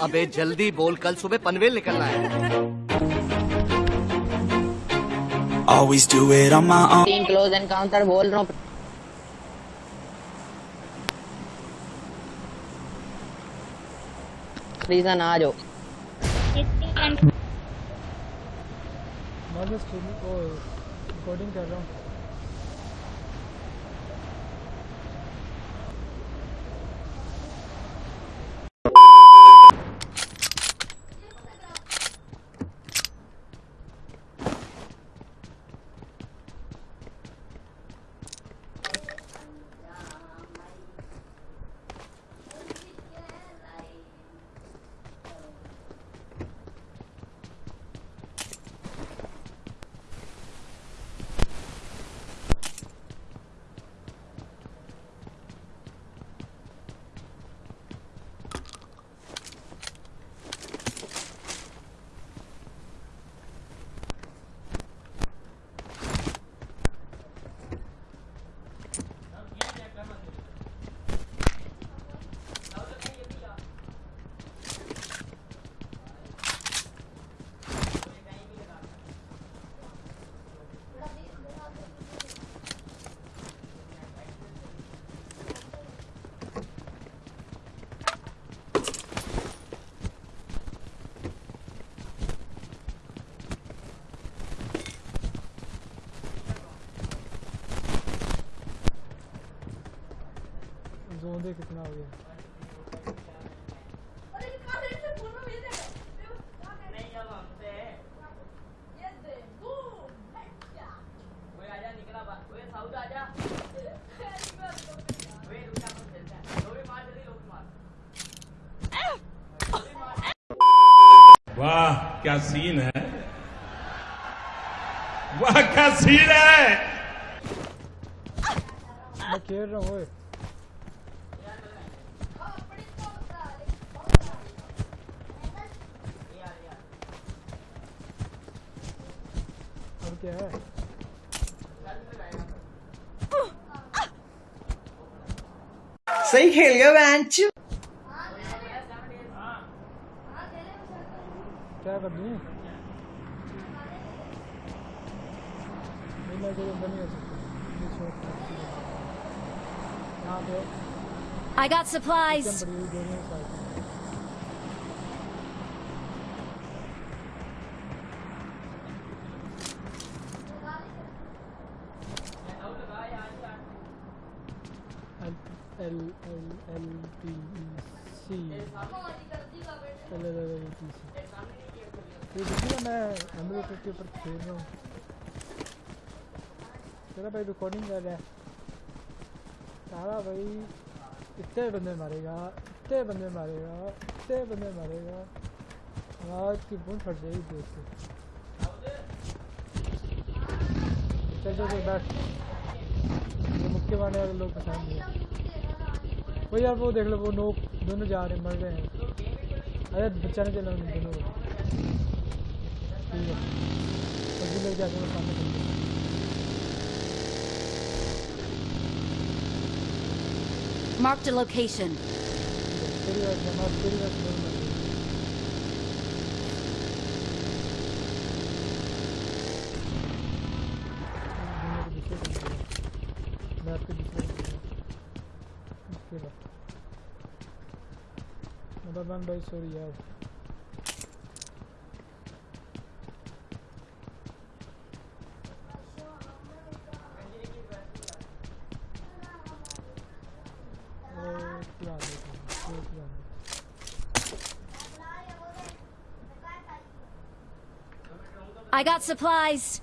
ابے جلدی بول کل صبح پنویل نکلنا ہے۔ Always do it on my own. تین کلوز انکاؤنٹر بول رہا ہوں۔ ریزن آ جاؤ۔ میں ریکارڈنگ کر رہا ہوں زون دے کتنا ہو گیا واہ کیا سین ہے؟ واہ کیا سین ہے؟ میں کھیل رہا ہوں کیا ہے؟ صحیح کھیل گیا بینچ کیا کر I got supplies. L L L L P C L L L P C یہ دیکھیے میں ایمبریٹر کے اوپر کھیل رہا ہوں تیرا بھائی ریکارڈنگ کر رہا ہے تارا بھائی اتنے بندے مارے گا اتنے بندے مارے گا اتنے بندے مارے گا آواز کی بون پھٹ جائے گی دیکھ کے چل چل بیٹھ مکے مارنے والے لوگ پسند نہیں ہیں وہ یار وہ دیکھ لو وہ نوک دونوں جا رہے ہیں مر رہے ہیں ارے بچہ نے چلا دونوں ٹھیک ہے لوگ جا کے سامنے چل گئے Marked a location. مدربان بھائی سوری یار ایک پلان دیکھیں ایک پلان I got supplies.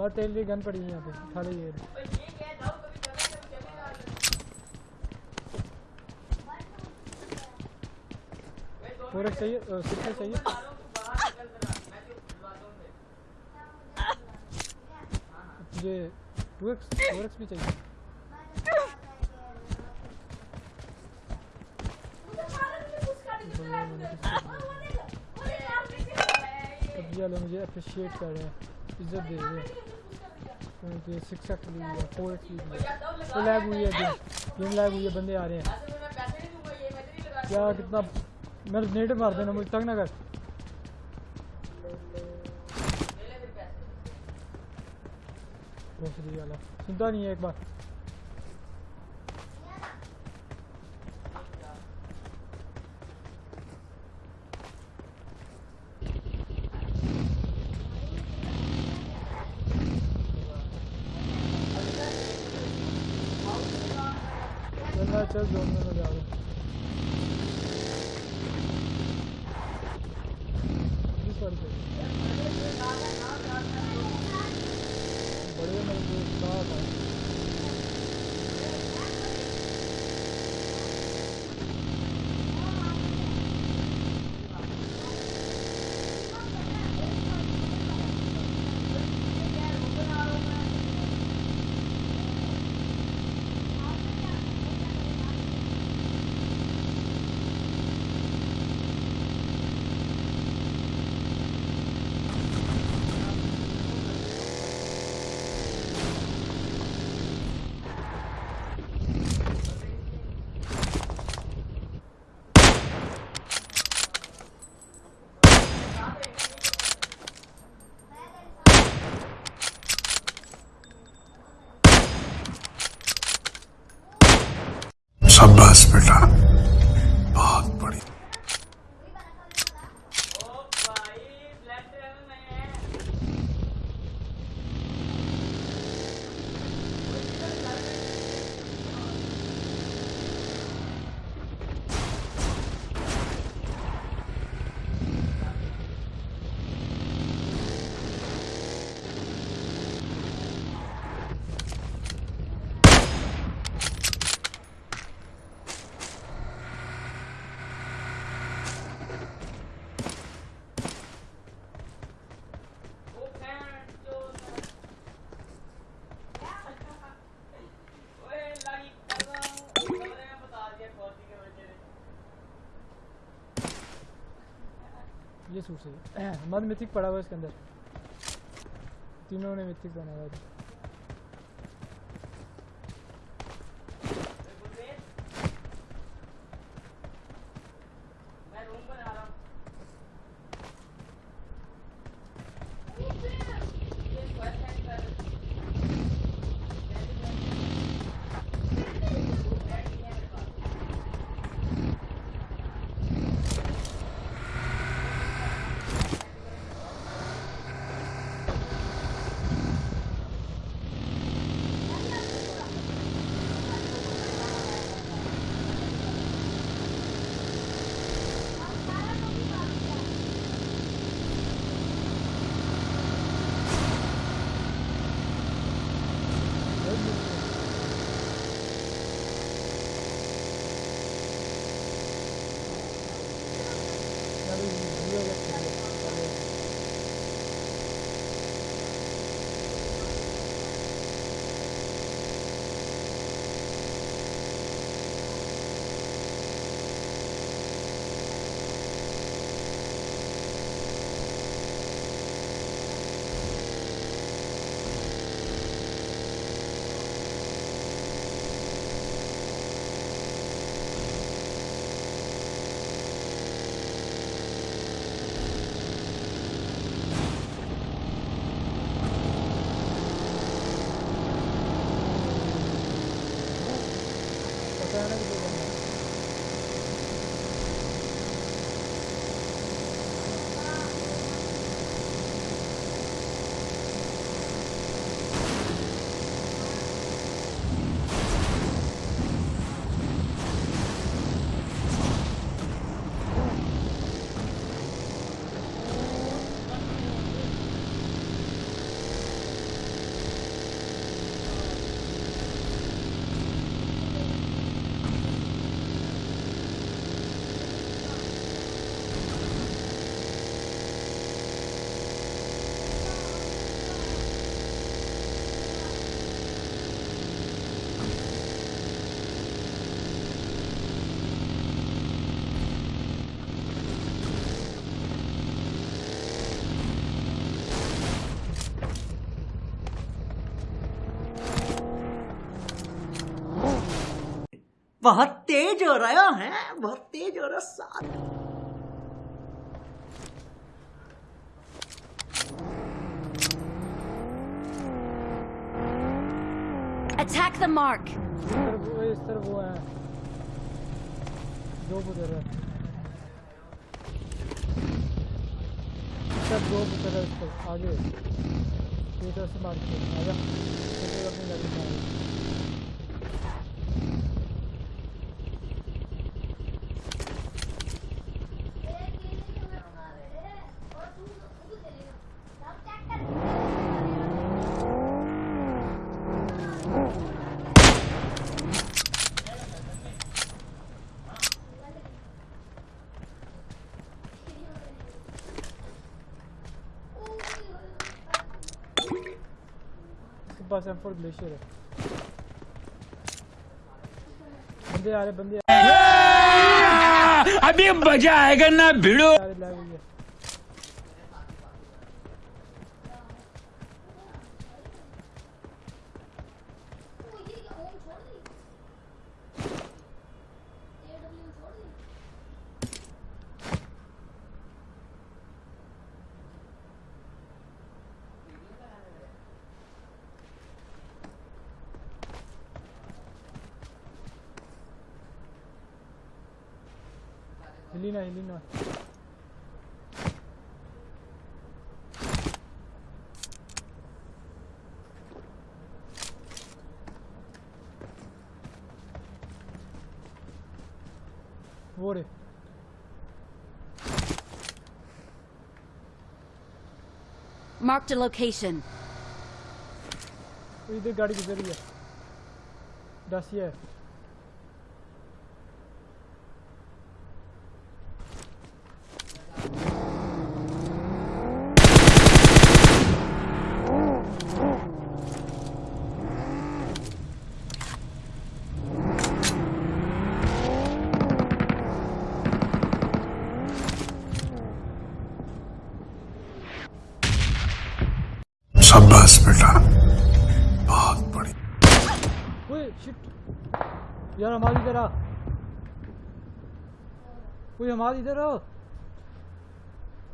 اور تیل کی گن پڑی ہے یہاں پہ اٹھا فور ایکس چاہیے ایکس چاہیے۔ مجھے ٹو ایکس فور ایکس بھی چاہیے یہ مجھے اپریشیٹ کر رہے ہیں۔ عزت دے رہے ہیں سکس ایکس لی ہے فور ایکس لی ہے۔ تو لیگ ہوئی ہے گیم گیم لیگ ہوئی ہے، بندے آ رہے ہیں۔ کیا کتنا میں نیٹو مار دینا، مجھے تنگ نہ کر۔ دوسری والا سنتا نہیں ہے ایک بار۔ چلنا چل میں جا رہا یہ سوٹ سے۔ مد میتھک پڑا ہوا ہے اس کے اندر۔ تینوں نے میتھک بنا ہوا تھا بہت تیز ہو رہا ہے بہت تیز ہو رہا ساتھ Attack the mark. اس طرف وہ ہے دو ادھر ہے دو ہے اس آگے یہ طرف سے مار کے آ جا چلے اپنی میں آ جا۔ اس کے ایم فور گلیشیئر ہے بندے آ رہے بندے ابھی مزہ آئے گا نا بھیڑو رہے لائے رے Marked a location. ادھر گاڑی گزر رہی ہے دس یہ ہے یار ہماری ادھر آ کوئی ہماری ادھر آ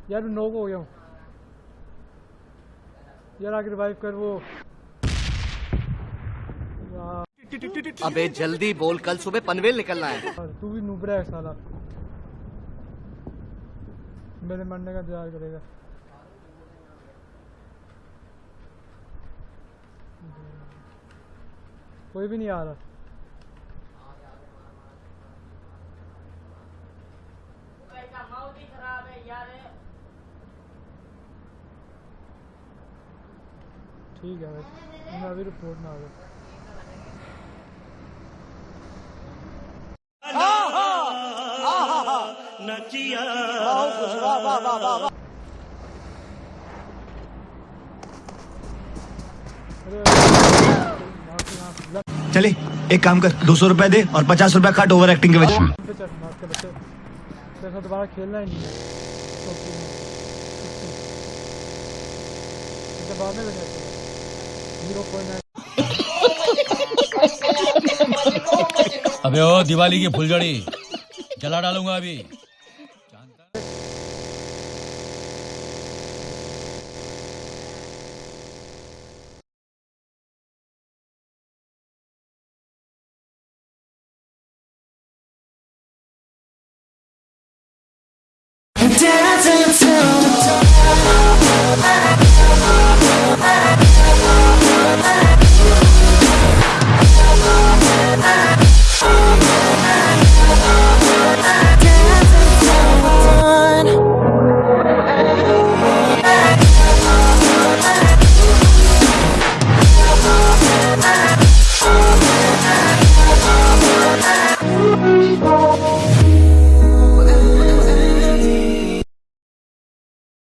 یار میں نوک ہو گیا ہوں یار آگے کے ریوائو کر وہ ابے جلدی بول کل صبح پنویل نکلنا ہے تو بھی نوبرا ہے سالا میرے مرنے کا انتظار کرے گا کوئی بھی نہیں آ رہا ٹھیک ہے بھائی میں ابھی رپورٹ آ گیا چلے ایک کام کر دو سو روپے دے اور پچاس روپے کٹ اوور ایکٹنگ کے وجہ بچے دوبارہ کھیلنا ہی نہیں بعد میں ابھی دیوالی کی پھلجڑی جلا ڈالوں گا ابھی۔